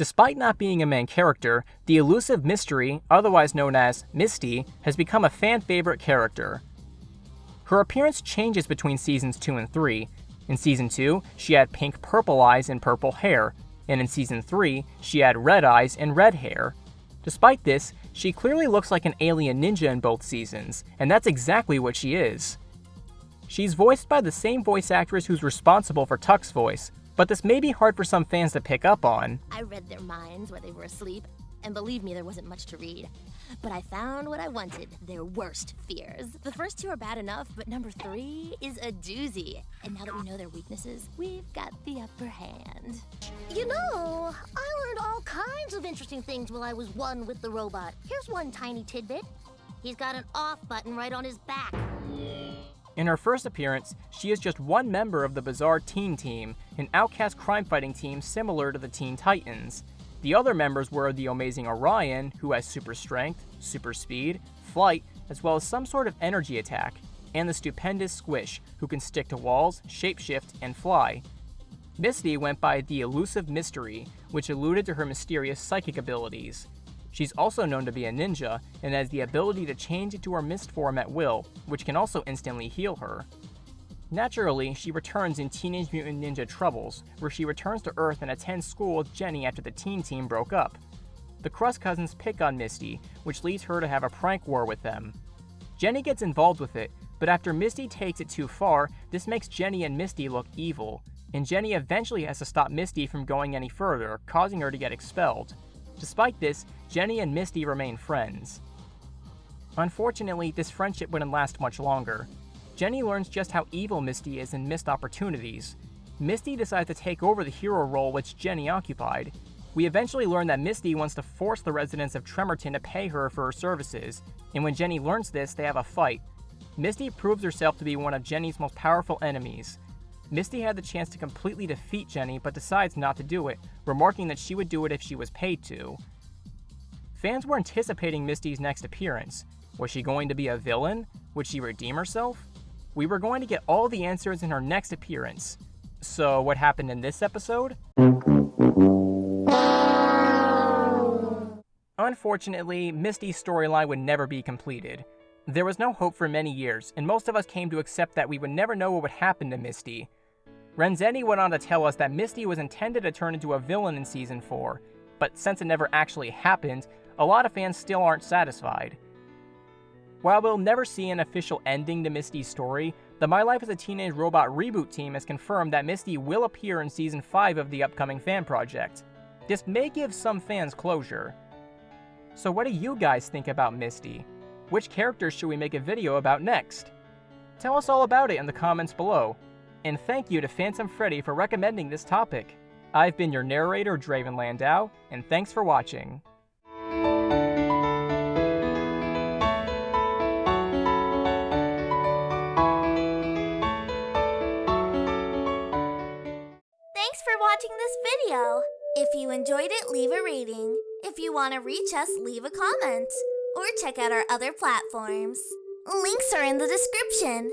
Despite not being a main character, the elusive mystery, otherwise known as Misty, has become a fan favorite character. Her appearance changes between seasons 2 and 3. In season 2, she had pink purple eyes and purple hair, and in season 3, she had red eyes and red hair. Despite this, she clearly looks like an alien ninja in both seasons, and that's exactly what she is. She's voiced by the same voice actress who's responsible for Tuck's voice, but this may be hard for some fans to pick up on. I read their minds while they were asleep, and believe me, there wasn't much to read. But I found what I wanted, their worst fears. The first two are bad enough, but number three is a doozy. And now that we know their weaknesses, we've got the upper hand. You know, I learned all kinds of interesting things while I was one with the robot. Here's one tiny tidbit. He's got an off button right on his back. In her first appearance, she is just one member of the Bizarre Teen Team, an outcast crime fighting team similar to the Teen Titans. The other members were the amazing Orion, who has super strength, super speed, flight, as well as some sort of energy attack, and the stupendous Squish, who can stick to walls, shapeshift, and fly. Misty went by the elusive Mystery, which alluded to her mysterious psychic abilities. She's also known to be a ninja, and has the ability to change into her mist form at will, which can also instantly heal her. Naturally, she returns in Teenage Mutant Ninja Troubles, where she returns to Earth and attends school with Jenny after the teen team broke up. The Crust cousins pick on Misty, which leads her to have a prank war with them. Jenny gets involved with it, but after Misty takes it too far, this makes Jenny and Misty look evil, and Jenny eventually has to stop Misty from going any further, causing her to get expelled. Despite this, Jenny and Misty remain friends. Unfortunately, this friendship wouldn't last much longer. Jenny learns just how evil Misty is in Mist Opportunities. Misty decides to take over the hero role which Jenny occupied. We eventually learn that Misty wants to force the residents of Tremorton to pay her for her services, and when Jenny learns this, they have a fight. Misty proves herself to be one of Jenny's most powerful enemies, Misty had the chance to completely defeat Jenny, but decides not to do it, remarking that she would do it if she was paid to. Fans were anticipating Misty's next appearance. Was she going to be a villain? Would she redeem herself? We were going to get all the answers in her next appearance. So, what happened in this episode? Unfortunately, Misty's storyline would never be completed. There was no hope for many years, and most of us came to accept that we would never know what would happen to Misty. Renzetti went on to tell us that Misty was intended to turn into a villain in Season 4, but since it never actually happened, a lot of fans still aren't satisfied. While we'll never see an official ending to Misty's story, the My Life as a Teenage Robot reboot team has confirmed that Misty will appear in Season 5 of the upcoming fan project. This may give some fans closure. So what do you guys think about Misty? Which characters should we make a video about next? Tell us all about it in the comments below, and thank you to Phantom Freddy for recommending this topic. I've been your narrator, Draven Landau, and thanks for watching. Thanks for watching this video. If you enjoyed it, leave a rating. If you want to reach us, leave a comment. Or check out our other platforms. Links are in the description.